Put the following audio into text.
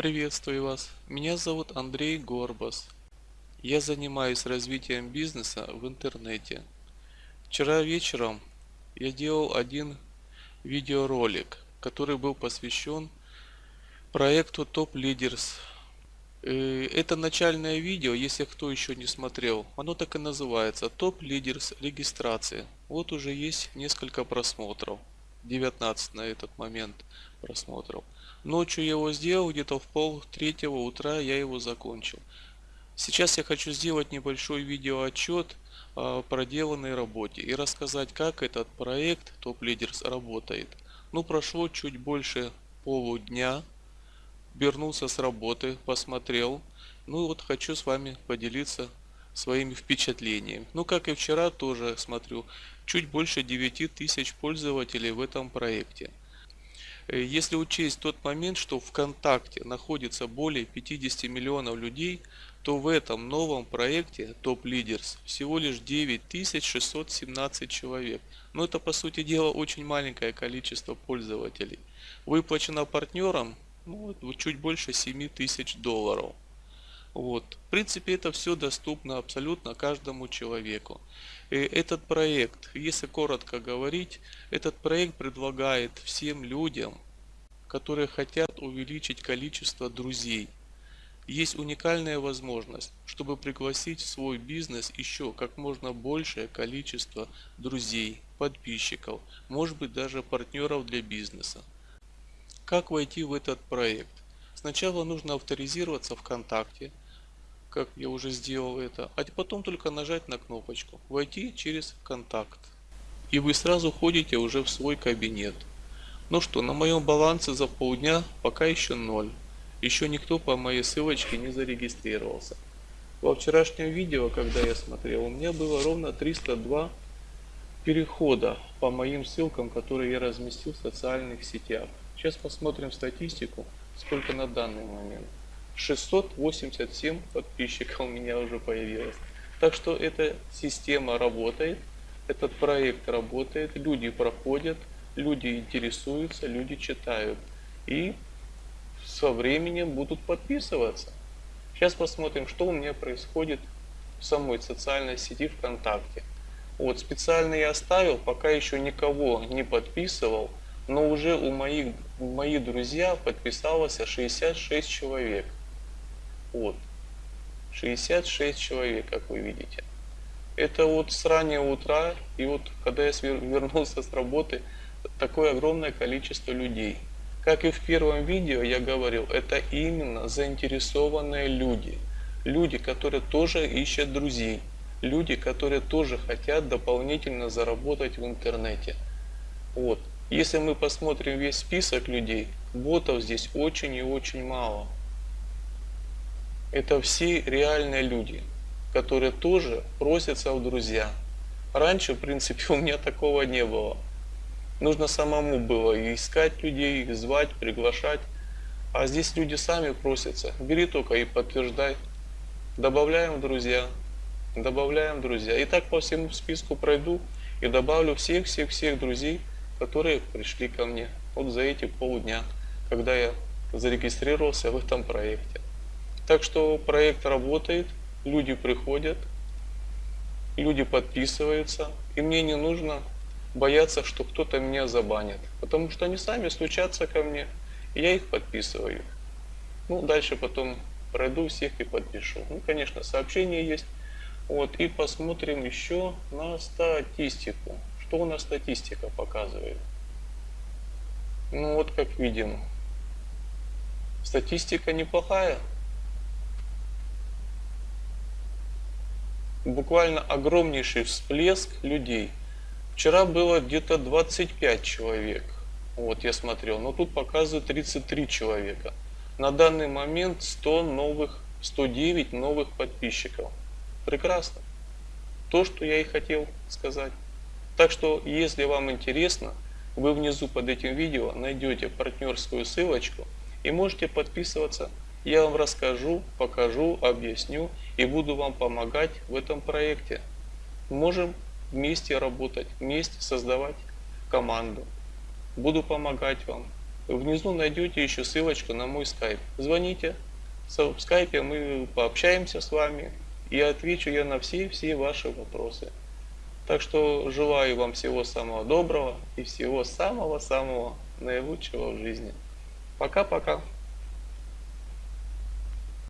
Приветствую вас. Меня зовут Андрей Горбас. Я занимаюсь развитием бизнеса в интернете. Вчера вечером я делал один видеоролик, который был посвящен проекту Top Leaders. Э, Это начальное видео, если кто еще не смотрел, оно так и называется Top Leaders регистрация. Вот уже есть несколько просмотров. 19 на этот момент просмотров. Ночью я его сделал, где-то в пол третьего утра я его закончил. Сейчас я хочу сделать небольшой видеоотчет о проделанной работе и рассказать, как этот проект Top Leaders работает. Ну, прошло чуть больше полудня. Вернулся с работы, посмотрел. Ну, вот хочу с вами поделиться своими впечатлениями. Ну, как и вчера, тоже смотрю, чуть больше 9 тысяч пользователей в этом проекте. Э, если учесть тот момент, что ВКонтакте находится более 50 миллионов людей, то в этом новом проекте Top Leaders всего лишь 9617 человек. Но это по сути дела очень маленькое количество пользователей. Выплачено партнерам ну, чуть больше 7 тысяч долларов. Вот. В принципе, это все доступно абсолютно каждому человеку. И этот проект, если коротко говорить, этот проект предлагает всем людям, которые хотят увеличить количество друзей. Есть уникальная возможность, чтобы пригласить в свой бизнес еще как можно большее количество друзей, подписчиков, может быть даже партнеров для бизнеса. Как войти в этот проект? Сначала нужно авторизироваться ВКонтакте, как я уже сделал это, а потом только нажать на кнопочку «Войти через контакт». И вы сразу ходите уже в свой кабинет. Ну что, на моем балансе за полдня пока еще ноль. Еще никто по моей ссылочке не зарегистрировался. Во вчерашнем видео, когда я смотрел, у меня было ровно 302 перехода по моим ссылкам, которые я разместил в социальных сетях. Сейчас посмотрим статистику, сколько на данный момент. 687 подписчиков у меня уже появилось. Так что эта система работает, этот проект работает, люди проходят, люди интересуются, люди читают. И со временем будут подписываться. Сейчас посмотрим, что у меня происходит в самой социальной сети ВКонтакте. Вот, специально я оставил, пока еще никого не подписывал, но уже у моих, мои друзья подписалось 66 человек. Вот. 66 человек, как вы видите. Это вот с раннего утра, и вот когда я вернулся с работы, такое огромное количество людей. Как и в первом видео я говорил, это именно заинтересованные люди. Люди, которые тоже ищут друзей. Люди, которые тоже хотят дополнительно заработать в интернете. Вот. Если мы посмотрим весь список людей, ботов здесь очень и очень мало. Это все реальные люди, которые тоже просятся в друзья. Раньше, в принципе, у меня такого не было. Нужно самому было искать людей, их звать, приглашать. А здесь люди сами просятся. Бери только и подтверждай. Добавляем друзья. Добавляем друзья. И так по всему списку пройду и добавлю всех-всех-всех друзей, которые пришли ко мне. Вот за эти полдня, когда я зарегистрировался в этом проекте. Так что проект работает, люди приходят, люди подписываются, и мне не нужно бояться, что кто-то меня забанит, потому что они сами стучатся ко мне, и я их подписываю. Ну, дальше потом пройду всех и подпишу. Ну, конечно, сообщения есть. Вот, и посмотрим еще на статистику. Что у нас статистика показывает? Ну, вот как видим, статистика неплохая. Буквально огромнейший всплеск людей – Вчера было где-то 25 человек. Вот я смотрел. Но тут показывает 33 человека. На данный момент 100 новых, 109 новых подписчиков. Прекрасно. То, что я и хотел сказать. Так что, если вам интересно, вы внизу под этим видео найдете партнерскую ссылочку и можете подписываться. Я вам расскажу, покажу, объясню и буду вам помогать в этом проекте. Можем вместе работать, вместе создавать команду. Буду помогать вам. внизу найдете еще ссылочку на мой скайп. Звоните, в скайпе мы пообщаемся с вами и отвечу я на все-все ваши вопросы. Так что желаю вам всего самого доброго и всего самого-самого наилучшего в жизни. Пока-пока.